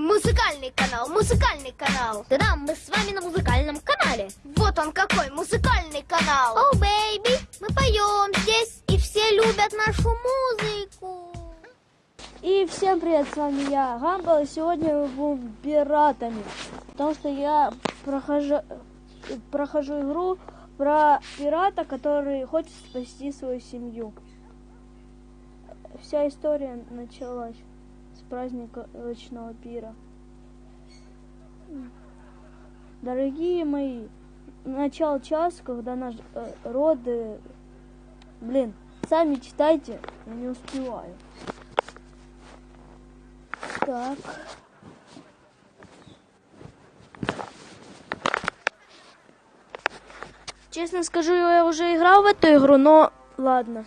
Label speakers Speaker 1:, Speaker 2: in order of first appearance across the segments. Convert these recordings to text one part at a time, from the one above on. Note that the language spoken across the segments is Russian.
Speaker 1: Музыкальный канал, музыкальный канал.
Speaker 2: Да-да, мы с вами на музыкальном канале.
Speaker 1: Вот он какой музыкальный канал.
Speaker 2: Oh, baby, мы поем здесь, и все любят нашу музыку.
Speaker 3: И всем привет, с вами я, Гамбл, и сегодня мы будем пиратами. Потому что я прохожу, прохожу игру про пирата, который хочет спасти свою семью. Вся история началась ночного пира. Дорогие мои, начал час, когда наш э, роды... Блин, сами читайте, я не успеваю. Так. Честно скажу, я уже играл в эту игру, но ладно.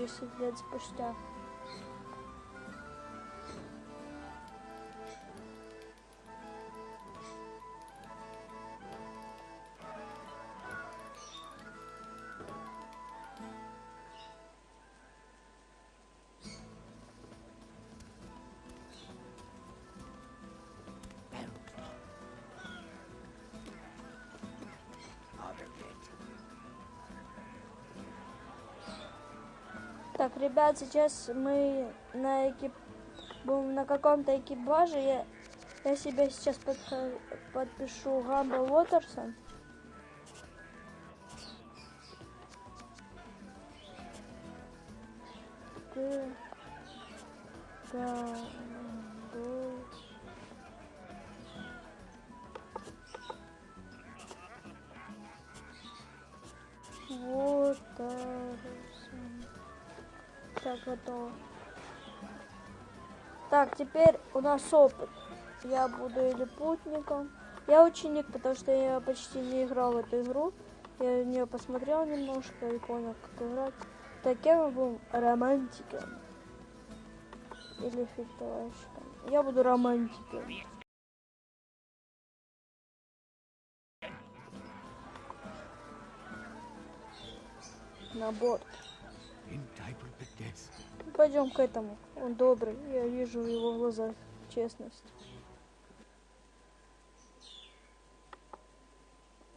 Speaker 3: Десять лет спустя. Так, ребят, сейчас мы на экип... будем на каком-то экипаже. Я, я себя сейчас подхо- подпишу Гамбл Уотерсон. Г- Так, готово. Так, теперь у нас опыт. Я буду или путником. Я ученик, потому что я почти не играл в эту игру. Я в нее посмотрел немножко и понял, как играть. Так, мы будем? Романтиком. Или фехтовальщиком. Я буду романтиком. На борт. Пойдем к этому. Он добрый. Я вижу в его глазах честность.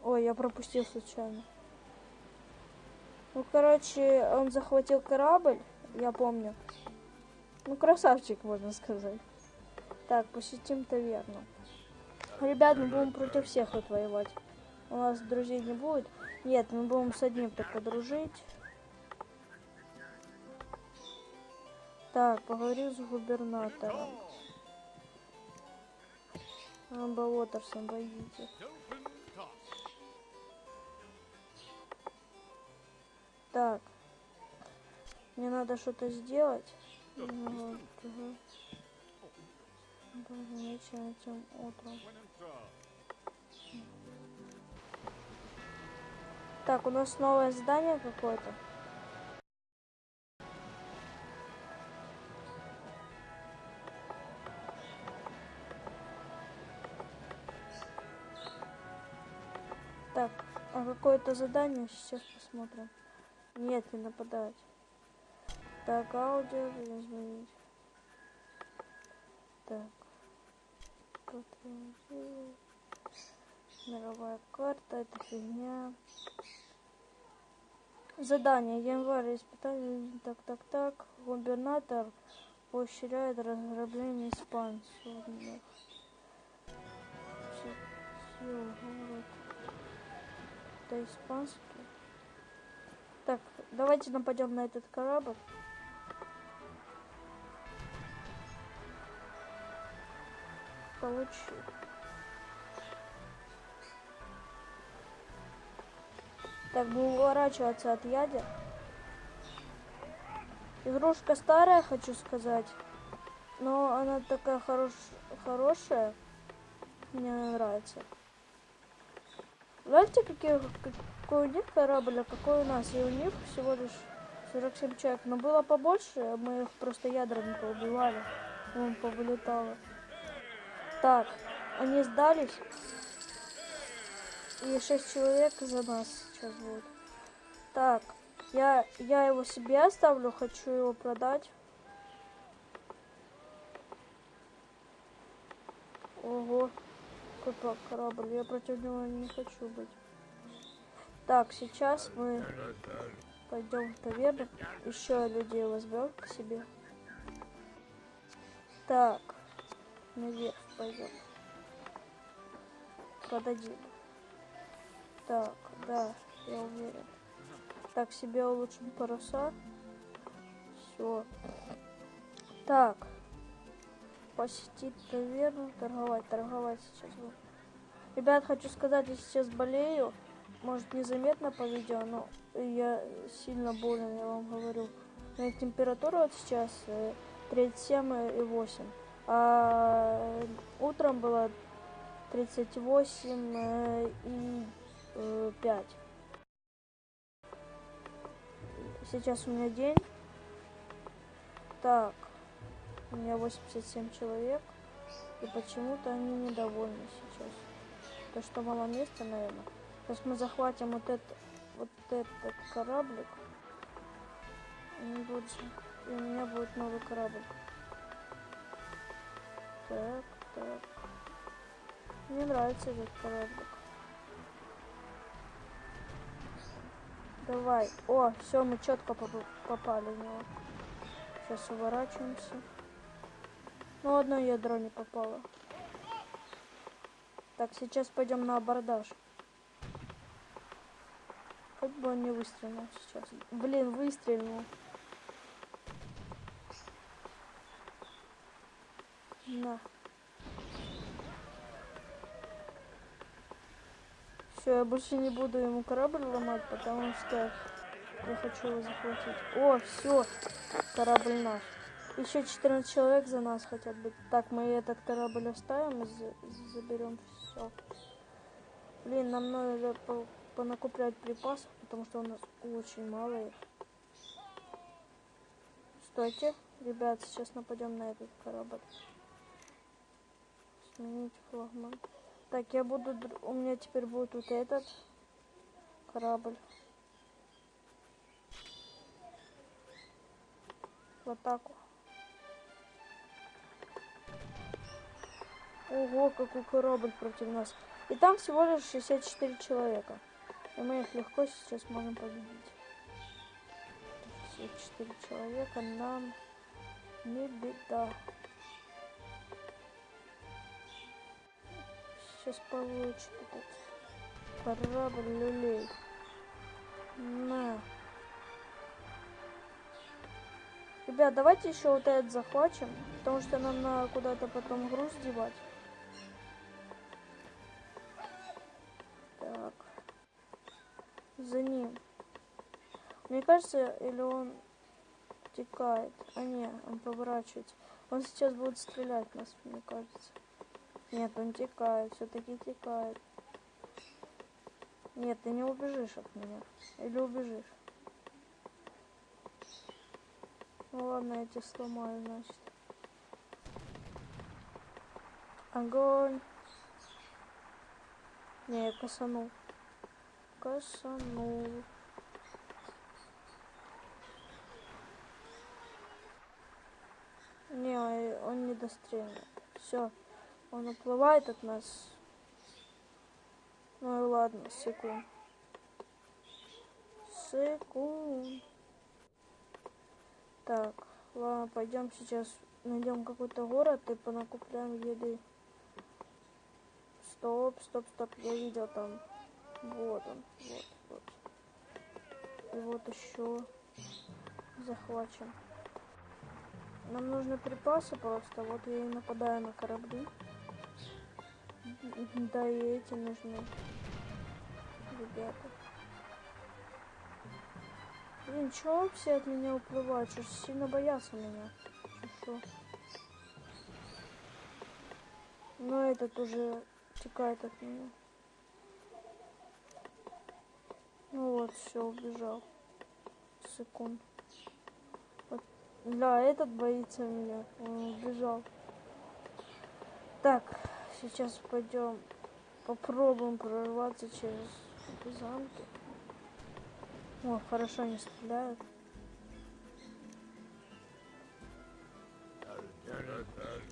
Speaker 3: Ой, я пропустил случайно. Ну, короче, он захватил корабль, я помню. Ну, красавчик, можно сказать. Так, посетим таверну. Ребят, мы будем против всех тут воевать. У нас друзей не будет. Нет, мы будем с одним только дружить. Так, поговорю с губернатором. Амба Уотерсон, боитесь. Так. Мне надо что-то сделать. Вот, ага. Даже вечером, этим утром. Так, у нас новое здание какое-то. Какое-то задание сейчас посмотрим. Нет, не нападать. Так, аудио изменить. Так. Мировая карта, это фигня. Задание. Январь испытание. Так, так, так. Губернатор поощряет разграбление испанцев. Это испанский. Так, давайте нападем на этот корабль. Получи. Так, будем уворачиваться от ядер. Игрушка старая, хочу сказать. Но она такая хорош... хорошая. Мне нравится. Знаете, какие, какой у них корабль, а какой у нас? И у них всего лишь 47 человек. Но было побольше, мы их просто ядрами поубивали. Вон повылетало. Так, они сдались. И 6 человек за нас сейчас будет. Так, я, я его себе оставлю, хочу его продать. Ого, какой корабль, я против него не хочу быть. Так, сейчас мы пойдем в таверну, еще людей возьмем к себе. Так, наверх пойдем. Продадим. Так, да, я уверен. Так, себе улучшим паруса. Все. Так. Посетить таверну, торговать, торговать сейчас буду. Ребят, хочу сказать, я сейчас болею. Может, незаметно по видео, но я сильно болен, я вам говорю. У температура вот сейчас 37,8. А утром было 38 и 5. Сейчас у меня день. Так, у меня 87 человек. И почему-то они недовольны сейчас. То, что мало места, наверное. Сейчас мы захватим вот, это, вот этот кораблик. И, у меня будет новый корабль. Так, так. Мне нравится этот кораблик. Давай. О, все, мы четко попали в него. Сейчас уворачиваемся. Ну, одно ядро не попало. Так, сейчас пойдем на абордаж. Хоть бы он не выстрелил сейчас. Блин, выстрелил. На. Все, я больше не буду ему корабль ломать, потому что я хочу его захватить. О, все, корабль наш. Еще 14 человек за нас хотят быть. Так, мы этот корабль оставим и за заберем все. Блин, нам надо по понакуплять припасов, потому что у нас очень мало их. Стойте, ребят, сейчас нападем на этот корабль. Сменить флагман. Так, я буду... У меня теперь будет вот этот корабль. В атаку. Ого, какой корабль против нас. И там всего лишь 64 человека. И мы их легко сейчас можем победить. 64 человека нам не беда. сейчас получит этот корабль люлей. На. Ребят, давайте еще вот этот захватим, потому что нам надо куда-то потом груз девать. За ним. Мне кажется, или он текает. А не, он поворачивается. Он сейчас будет стрелять нас, мне кажется. Нет, он текает, все-таки текает. Нет, ты не убежишь от меня. Или убежишь? Ну ладно, я тебя сломаю, значит. Огонь. Не, я косанул. Косанул. Не, он не дострелит. Все. Он уплывает от нас. Ну и ладно, секунд. Секунд. Так, ладно, пойдем сейчас найдем какой-то город и понакупляем еды. Стоп, стоп, стоп, я видел там Вот он, вот, вот. И вот еще захвачен. Нам нужны припасы просто. Вот я и нападаю на корабли. Да и эти нужны. Ребята. Блин, чего все от меня уплывают? Что сильно боятся меня? Чё, шо? Но этот уже текает от меня. Ну вот, все, убежал. Секунд. Вот. Да, этот боится меня. Он убежал. Так, сейчас пойдем попробуем прорваться через замки. О, хорошо не стреляют.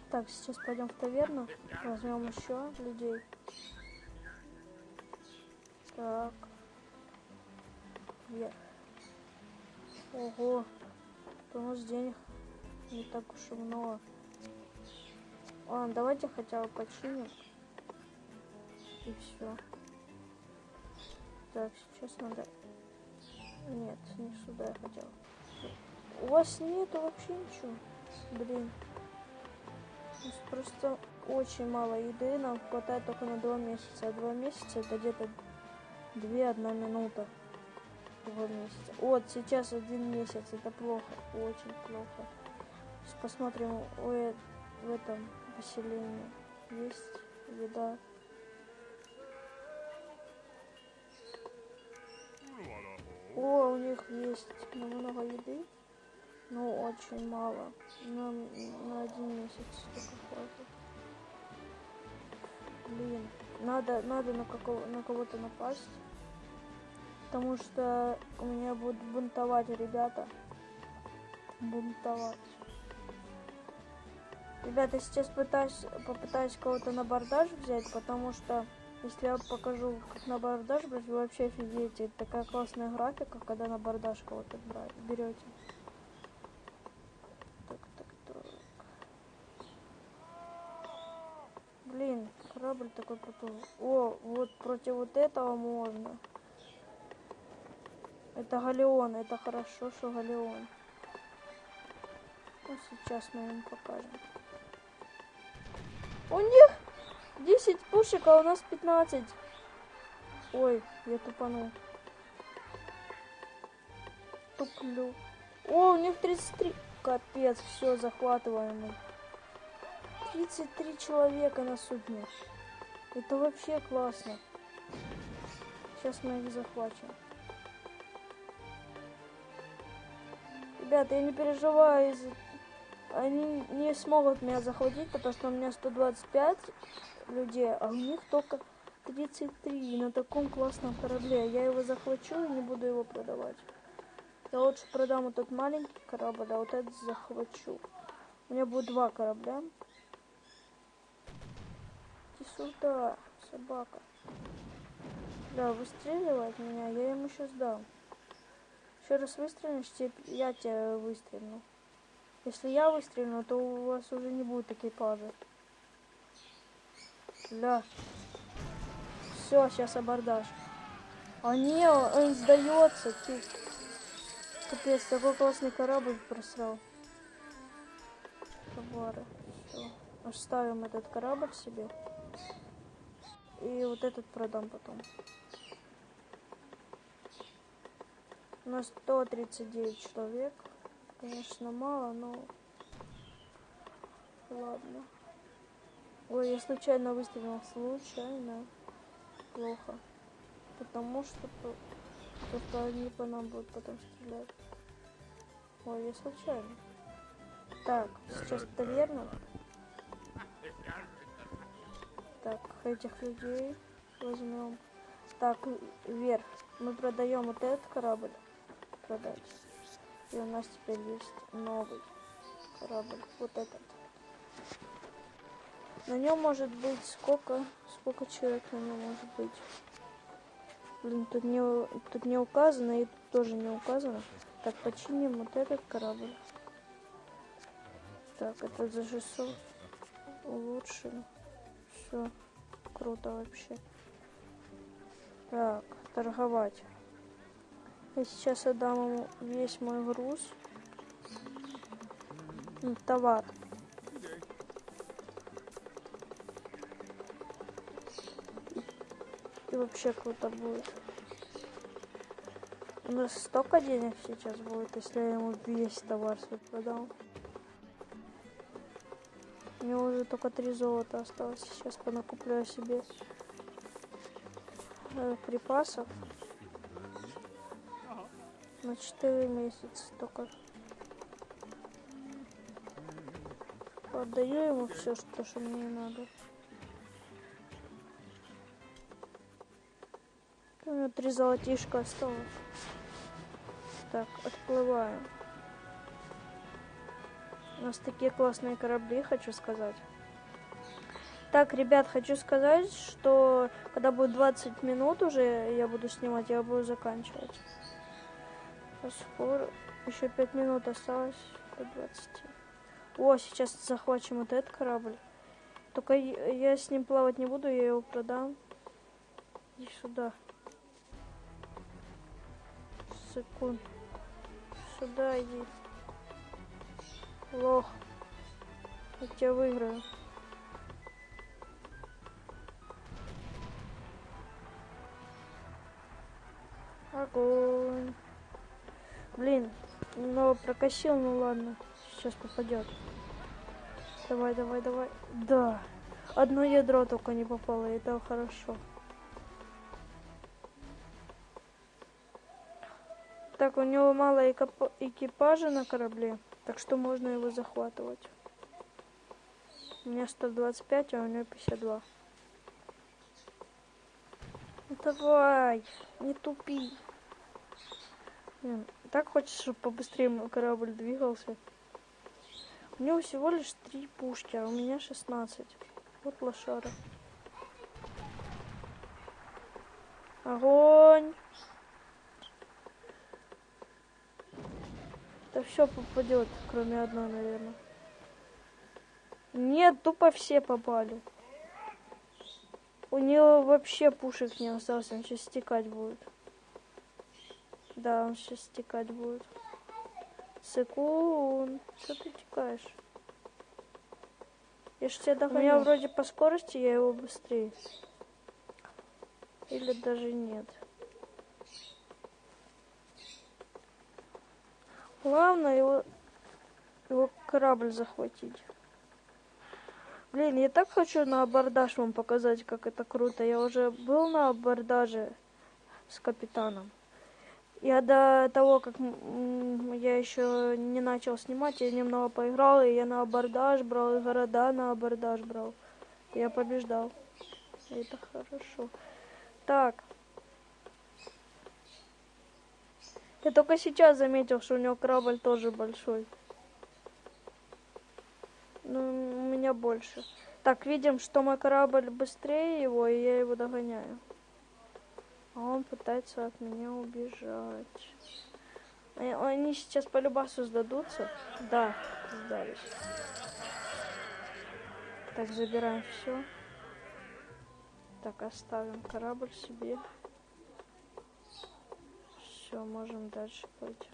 Speaker 3: Так, сейчас пойдем в таверну. Возьмем еще людей. Так. Вверх. Ого. Нас денег не так уж и много. Ладно, давайте хотя бы починим. И все. Так, сейчас надо... Нет, не сюда я хотел. У вас нету вообще ничего? Блин. Нас просто очень мало еды. Нам хватает только на два месяца. А два месяца это где-то две одна минута. Два месяца. Вот сейчас один месяц. Это плохо. Очень плохо. Сейчас посмотрим в, в этом поселении. Есть еда. О, у них есть много еды, но очень мало. Нам на один месяц только хватит. Блин, надо, надо на, какого, на кого-то напасть. Потому что у меня будут бунтовать ребята. Бунтовать. Ребята, сейчас пытаюсь, попытаюсь кого-то на бардаж взять, потому что если я покажу, как на бардаж брать, вы вообще офигеете. Это такая классная графика, когда на бардаж кого-то берете. Так. Блин, корабль такой крутой. О, вот против вот этого можно. Это галеон, это хорошо, что галеон. Ну, сейчас мы им покажем. У них 10 пушек, а у нас 15. Ой, я тупанул. Туплю. О, у них 33. Капец, все, захватываем 33 человека на судне. Это вообще классно. Сейчас мы их захватим. Ребята, я не переживаю, они не смогут меня захватить, потому что у меня 125 людей, а у них только 33 на таком классном корабле. Я его захвачу и не буду его продавать. Я лучше продам этот маленький корабль, а вот этот захвачу. У меня будет два корабля. Иди сюда, собака. Да, выстреливает меня, я ему сейчас дам. Еще раз выстрелишь, я тебя выстрелю. Если я выстрелю, то у вас уже не будет экипажа. Да. Все, сейчас абордаж. А не, он сдается. Капец, такой классный корабль просрал. Товары. Оставим этот корабль себе. И вот этот продам потом. У нас 139 человек. Конечно, мало, но... Ладно. Ой, я случайно выстрелил. Случайно. Плохо. Потому что просто они по нам будут потом стрелять. Ой, я случайно. Так, сейчас таверна. Так, этих людей возьмем. Так, вверх. Мы продаем вот этот корабль. Продать. И у нас теперь есть новый корабль. Вот этот. На нем может быть сколько, сколько человек на нем может быть. Блин, тут не, тут не указано и тут тоже не указано. Так, починим вот этот корабль. Так, это за 600 улучшим. Все, круто вообще. Так, торговать. Я сейчас отдам ему весь мой груз. Товар. И вообще круто будет. У нас столько денег сейчас будет, если я ему весь товар свой продал. У него уже только три золота осталось. Сейчас понакупляю себе э, припасов на 4 месяца только. Отдаю ему все, что, что мне надо. У меня три золотишка осталось. Так, отплываем. У нас такие классные корабли, хочу сказать. Так, ребят, хочу сказать, что когда будет 20 минут уже, я буду снимать, я буду заканчивать. Скоро. Еще 5 минут осталось до 20. О, сейчас захватим вот этот корабль. Только я с ним плавать не буду, я его продам. Иди сюда. Секунд. Сюда иди. Лох. Я тебя выиграю. Огонь. Блин, но прокосил, ну ладно. Сейчас попадет. Давай, давай, давай. Да. Одно ядро только не попало, и это хорошо. Так, у него мало экипа- экипажа на корабле, так что можно его захватывать. У меня 125, а у него 52. Ну давай, не тупи. Так хочешь, чтобы побыстрее мой корабль двигался. У него всего лишь три пушки, а у меня 16. Вот лошара. Огонь! Да все попадет, кроме одной, наверное. Нет, тупо все попали. У него вообще пушек не осталось, он сейчас стекать будет. Да, он сейчас стекать будет. Секунд. Что ты текаешь? Я ж тебя догоняю. У меня вроде по скорости я его быстрее. Или даже нет. Главное его, его корабль захватить. Блин, я так хочу на абордаж вам показать, как это круто. Я уже был на абордаже с капитаном. Я до того, как я еще не начал снимать, я немного поиграл, и я на абордаж брал, и города на абордаж брал. Я побеждал. Это хорошо. Так. Я только сейчас заметил, что у него корабль тоже большой. Ну, у меня больше. Так, видим, что мой корабль быстрее его, и я его догоняю. А он пытается от меня убежать. Э, Они сейчас по любасу сдадутся. Да, сдались. Так, забираем все. Так, оставим корабль себе. Все, можем дальше пойти.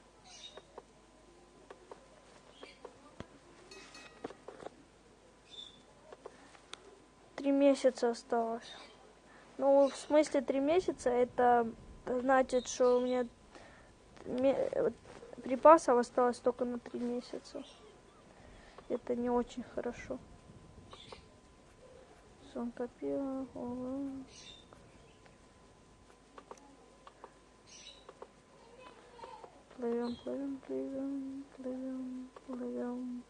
Speaker 3: Три месяца осталось. Ну, в смысле три месяца, это значит, что у меня ме- припасов осталось только на три месяца. Это не очень хорошо. Сон копила. Плывем, плывем, плывем, плывем, плывем.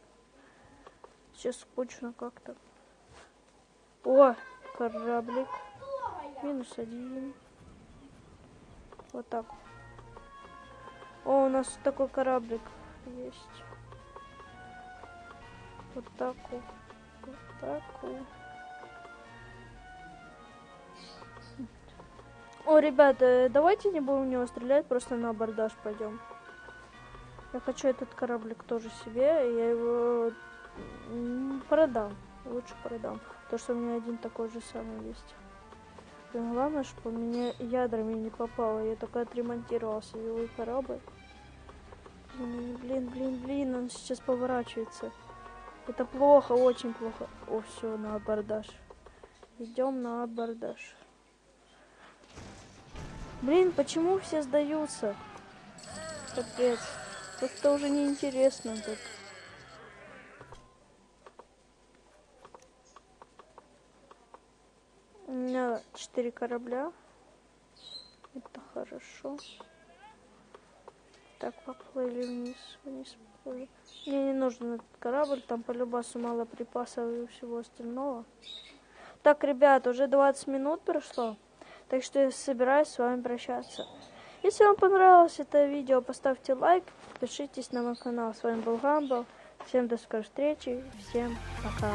Speaker 3: Сейчас скучно как-то. О, кораблик. Минус один. Вот так. О, у нас такой кораблик есть. Вот так вот. Вот так. О, ребята, давайте не будем в него стрелять, просто на абордаж пойдем. Я хочу этот кораблик тоже себе, я его продам. Лучше продам. Потому что у меня один такой же самый есть. Блин, главное, чтобы мне ядрами не попало. Я только отремонтировал силовой корабль. Блин, блин, блин, блин, он сейчас поворачивается. Это плохо, очень плохо. О, все, на абордаж. Идем на абордаж. Блин, почему все сдаются? Капец. Как-то уже неинтересно тут. У меня четыре корабля. Это хорошо. Так, поплыли вниз, вниз поплыли. Мне не нужен этот корабль, там по любасу мало припасов и всего остального. Так, ребят, уже 20 минут прошло, так что я собираюсь с вами прощаться. Если вам понравилось это видео, поставьте лайк, подпишитесь на мой канал. С вами был Гамбл. Всем до скорой встречи, всем пока.